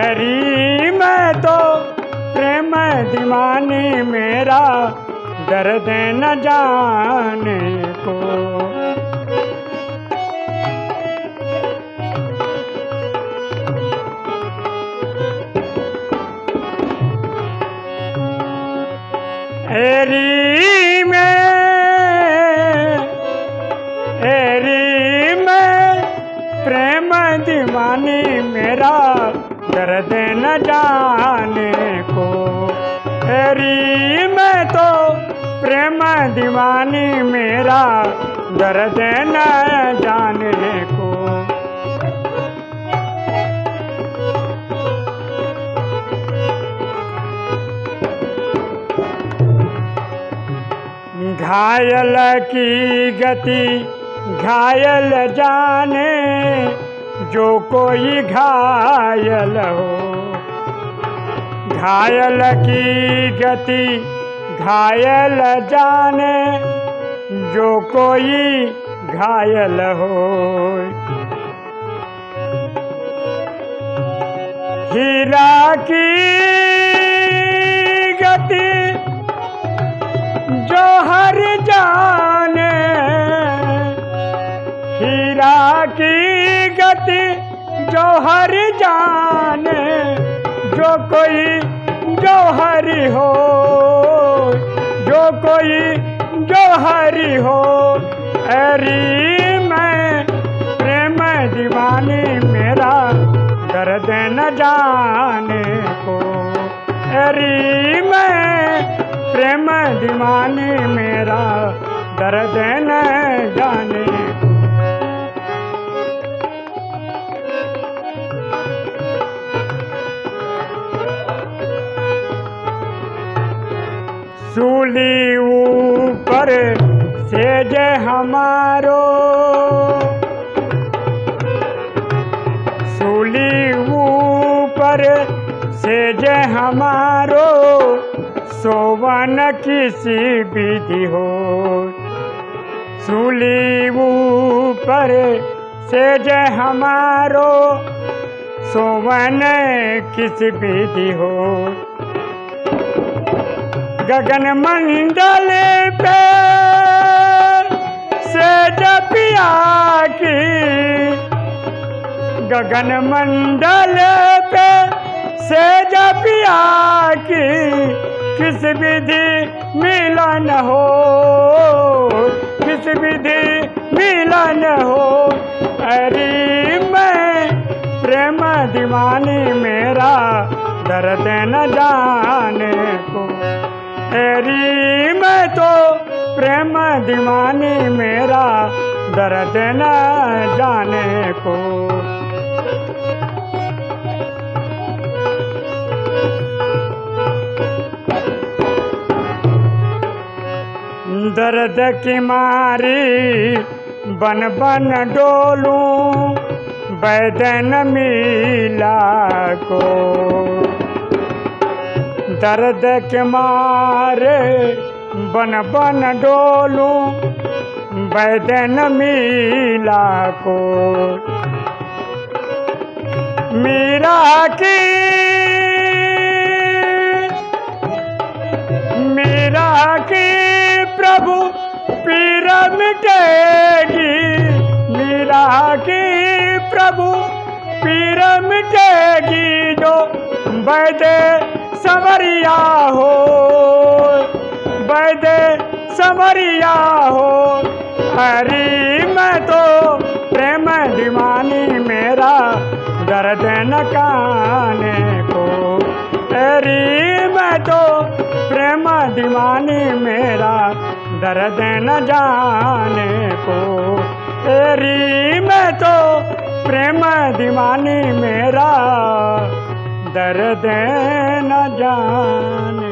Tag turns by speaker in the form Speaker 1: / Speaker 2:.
Speaker 1: अरी मैं तो प्रेम दीवानी मेरा, दर्द न जाने को। एरी में एरी में प्रेम दीवानी मेरा दर्द न जाने को। एरी मैं तो प्रेम दीवानी मेरा, दर्द न जाने को। घायल की गति, घायल जाने जो कोई घायल हो। घायल की गति, घायल जाने, जो कोई घायल हो। हीरा की हीरा की गति जो हर जाने, जो कोई जो हरी हो, जो कोई जो हरी हो। अरी मैं प्रेम दीवानी, मेरा दर्द न जाने को। अरी मैं प्रेम दीवानी, मेरा दर्द न जाने सूली ऊपर सेज हमारो। सूली ऊपर से सेज हमारो। सोवन किसी विधि हो। सूली ऊपर सेज हमारो। सोवन किस विधि हो। गगन मंडल पे, से जपिया की। गगन मंडल पे, से जपिया की। किस विधि मिलन हो, किस विधि मिलन हो? अरे मैं प्रेम दीवानी मेरा, दर्द न जाने को। तेरी मैं तो प्रेम दीवानी, मेरा दर्द न जाने को। दर्द की मारी बन बन डोलूं बैदन मिला को। दर्द के मारे बन बन डोलूं, बैदन मिला को। मीरा की मीरा की प्रभु पीर मिटेगी मीरा की प्रभु पीर मिटेगी जो बैदे समरिया हो। बैदे समरिया हो। हरी, मैं तो प्रेम दीवानी, मेरा दर्द न काने को। हरी, मैं तो प्रेम दीवानी, मेरा दर्द न जाने को। तेरी मैं तो प्रेम दीवानी, मेरा दर्द न जाने।